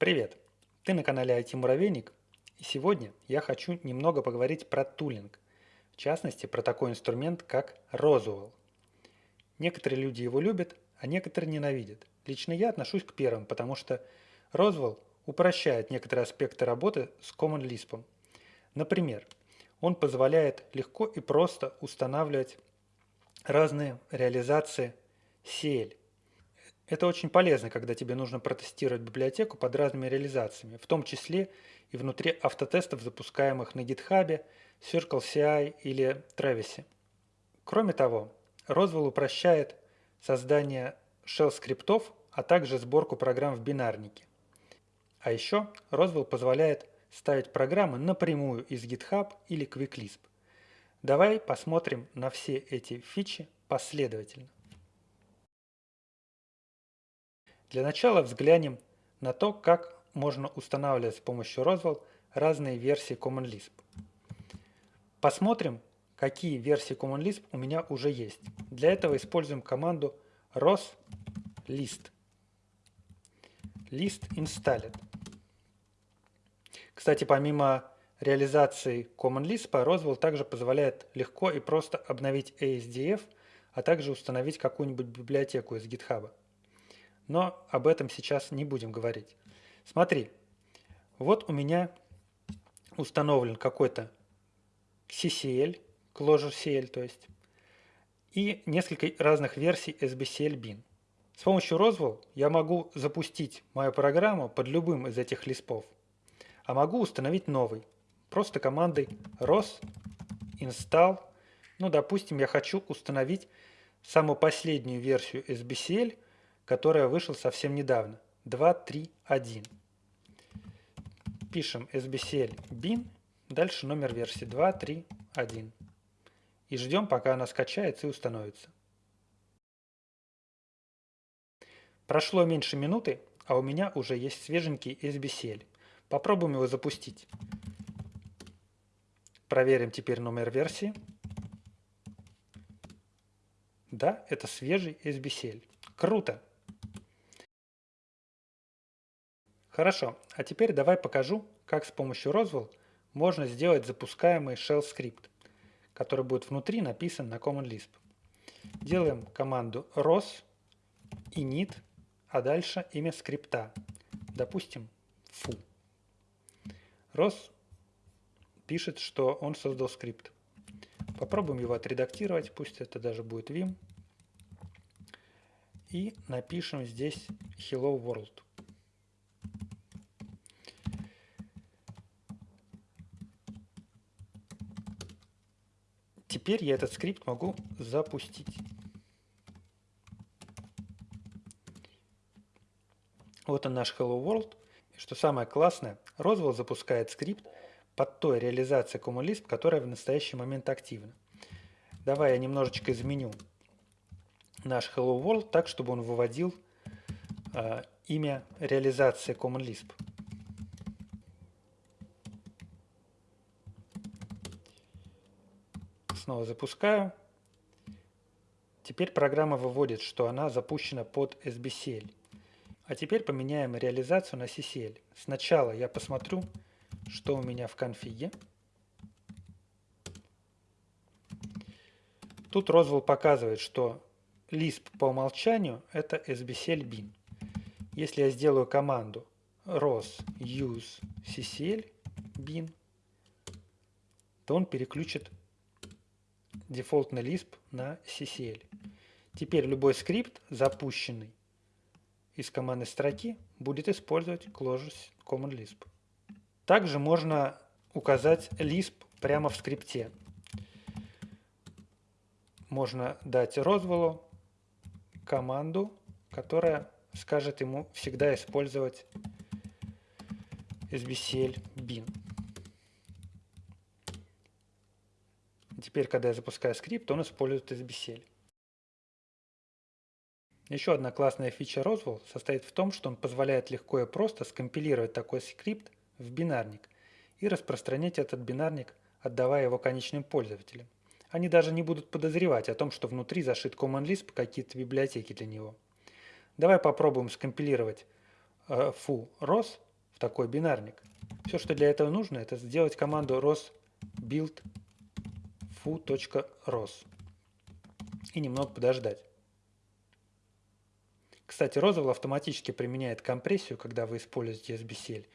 Привет! Ты на канале IT Муравейник, и сегодня я хочу немного поговорить про тулинг, в частности про такой инструмент, как Roswell. Некоторые люди его любят, а некоторые ненавидят. Лично я отношусь к первым, потому что Roswell упрощает некоторые аспекты работы с Common Lisp. Например, он позволяет легко и просто устанавливать разные реализации CL. Это очень полезно, когда тебе нужно протестировать библиотеку под разными реализациями, в том числе и внутри автотестов, запускаемых на GitHub, CircleCI или Travis. Кроме того, Roswell упрощает создание shell-скриптов, а также сборку программ в бинарнике. А еще Roswell позволяет ставить программы напрямую из GitHub или QuickLisp. Давай посмотрим на все эти фичи последовательно. Для начала взглянем на то, как можно устанавливать с помощью Roswell разные версии Common Lisp. Посмотрим, какие версии Common Lisp у меня уже есть. Для этого используем команду roslist. List installed. Кстати, помимо реализации Common Lisp, Roswell также позволяет легко и просто обновить ASDF, а также установить какую-нибудь библиотеку из GitHub но об этом сейчас не будем говорить. Смотри, вот у меня установлен какой-то CCL, Clojure CL, то есть, и несколько разных версий SBCL bin. С помощью Roswell я могу запустить мою программу под любым из этих лиспов, а могу установить новый, просто командой ros install. Ну, допустим, я хочу установить самую последнюю версию SBCL – которая вышел совсем недавно. 2.3.1. Пишем sbcl bin, дальше номер версии 2.3.1. И ждем, пока она скачается и установится. Прошло меньше минуты, а у меня уже есть свеженький SBCL. Попробуем его запустить. Проверим теперь номер версии. Да, это свежий SBCL. Круто! Хорошо, а теперь давай покажу, как с помощью Roswell можно сделать запускаемый shell скрипт, который будет внутри написан на Common Lisp. Делаем команду ros init, а дальше имя скрипта, допустим, foo. Ros пишет, что он создал скрипт. Попробуем его отредактировать, пусть это даже будет vim. И напишем здесь hello world. Теперь я этот скрипт могу запустить. Вот он наш Hello World. И что самое классное, Roswell запускает скрипт под той реализацией Common Lisp, которая в настоящий момент активна. Давай я немножечко изменю наш Hello World так, чтобы он выводил э, имя реализации Common Lisp. Снова запускаю. Теперь программа выводит, что она запущена под SBCL. А теперь поменяем реализацию на CCL. Сначала я посмотрю, что у меня в конфиге. Тут Roswell показывает, что Lisp по умолчанию это SBCL bin. Если я сделаю команду ros use ccl bin, то он переключит дефолтный Lisp на CCL. Теперь любой скрипт, запущенный из командной строки, будет использовать Clojure Common Lisp. Также можно указать Lisp прямо в скрипте. Можно дать Roswell команду, которая скажет ему всегда использовать sbcl bin. Теперь, когда я запускаю скрипт, он использует SBCL. Еще одна классная фича Roswell состоит в том, что он позволяет легко и просто скомпилировать такой скрипт в бинарник и распространять этот бинарник, отдавая его конечным пользователям. Они даже не будут подозревать о том, что внутри зашит Common Lisp какие-то библиотеки для него. Давай попробуем скомпилировать э, foo ros такой бинарник. Все, что для этого нужно, это сделать команду ros build foo.ros и немного подождать. Кстати, Roswell автоматически применяет компрессию, когда вы используете SBCL,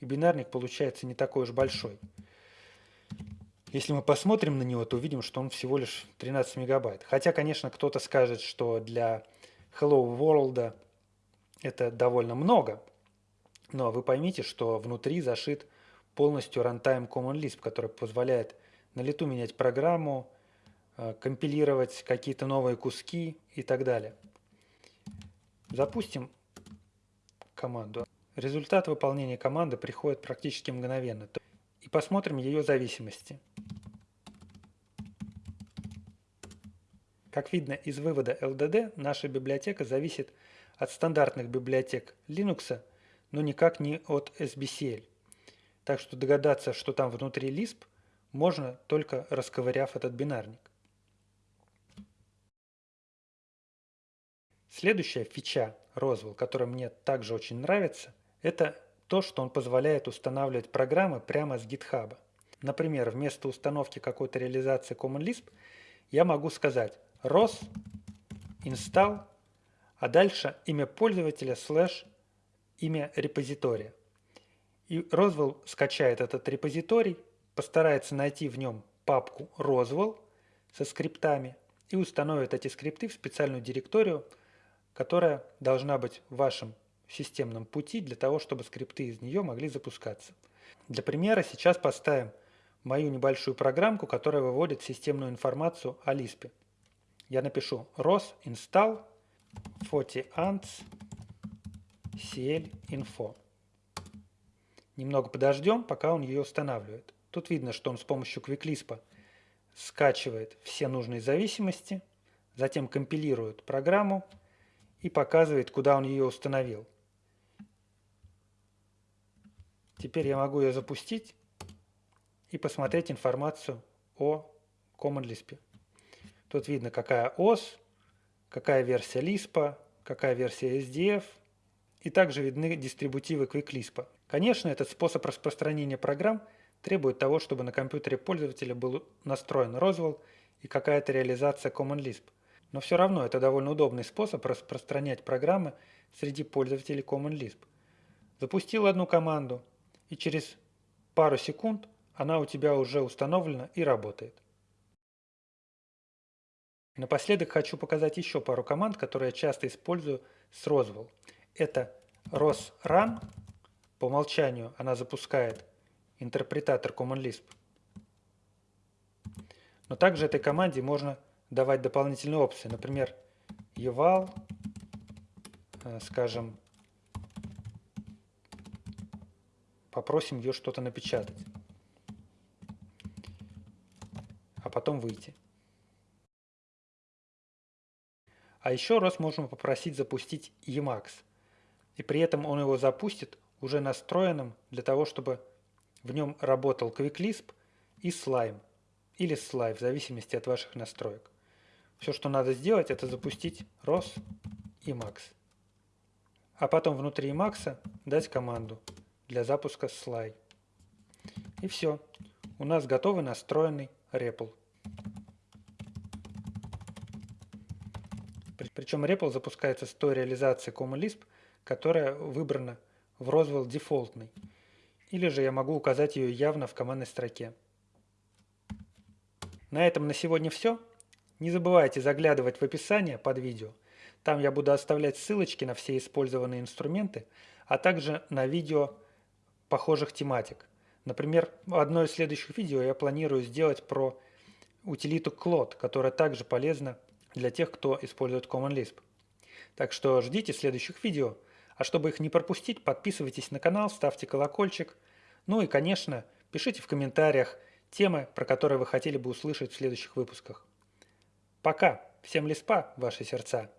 и бинарник получается не такой уж большой. Если мы посмотрим на него, то увидим, что он всего лишь 13 мегабайт. Хотя, конечно, кто-то скажет, что для Hello World это довольно много, но вы поймите, что внутри зашит полностью runtime Common Lisp, который позволяет на лету менять программу, э, компилировать какие-то новые куски и так далее. Запустим команду. Результат выполнения команды приходит практически мгновенно. И посмотрим ее зависимости. Как видно из вывода LDD, наша библиотека зависит от стандартных библиотек Linux, но никак не от SBCL. Так что догадаться, что там внутри Lisp, можно только расковыряв этот бинарник. Следующая фича Roswell, которая мне также очень нравится, это то, что он позволяет устанавливать программы прямо с GitHub. Например, вместо установки какой-то реализации Common Lisp я могу сказать ros install, а дальше имя пользователя слэш имя репозитория. И Roswell скачает этот репозиторий, постарается найти в нем папку Roswell со скриптами и установит эти скрипты в специальную директорию, которая должна быть в вашем системном пути для того, чтобы скрипты из нее могли запускаться. Для примера сейчас поставим мою небольшую программку, которая выводит системную информацию о Lisp я напишу ros install 40 ants cl info. Немного подождем, пока он ее устанавливает. Тут видно, что он с помощью QuickLisp скачивает все нужные зависимости, затем компилирует программу и показывает, куда он ее установил. Теперь я могу ее запустить и посмотреть информацию о Common Lisp. Тут видно, какая ОС, какая версия Lisp, какая версия SDF, и также видны дистрибутивы QuickLisp. Конечно, этот способ распространения программ требует того, чтобы на компьютере пользователя был настроен Roswell и какая-то реализация Common Lisp. Но все равно это довольно удобный способ распространять программы среди пользователей Common Lisp. Запустил одну команду, и через пару секунд она у тебя уже установлена и работает. Напоследок хочу показать еще пару команд, которые я часто использую с Roswell. Это rosrun. По умолчанию она запускает интерпретатор Common Lisp. Но также этой команде можно давать дополнительные опции. Например, eval, э, скажем, попросим ее что-то напечатать, а потом выйти. А еще раз можем попросить запустить Emacs. И при этом он его запустит уже настроенным для того, чтобы в нем работал QuickLisp и Slime. Или Slime, в зависимости от ваших настроек. Все, что надо сделать, это запустить ROS Emacs. А потом внутри Emacs дать команду для запуска Sly. И все. У нас готовый настроенный REPL. Причем REPL запускается с той реализацией Common Lisp, которая выбрана в Roswell дефолтной. Или же я могу указать ее явно в командной строке. На этом на сегодня все. Не забывайте заглядывать в описание под видео. Там я буду оставлять ссылочки на все использованные инструменты, а также на видео похожих тематик. Например, одно из следующих видео я планирую сделать про утилиту Clot, которая также полезна для тех, кто использует Common Lisp. Так что ждите следующих видео. А чтобы их не пропустить, подписывайтесь на канал, ставьте колокольчик. Ну и, конечно, пишите в комментариях темы, про которые вы хотели бы услышать в следующих выпусках. Пока! Всем лиспа, ваши сердца!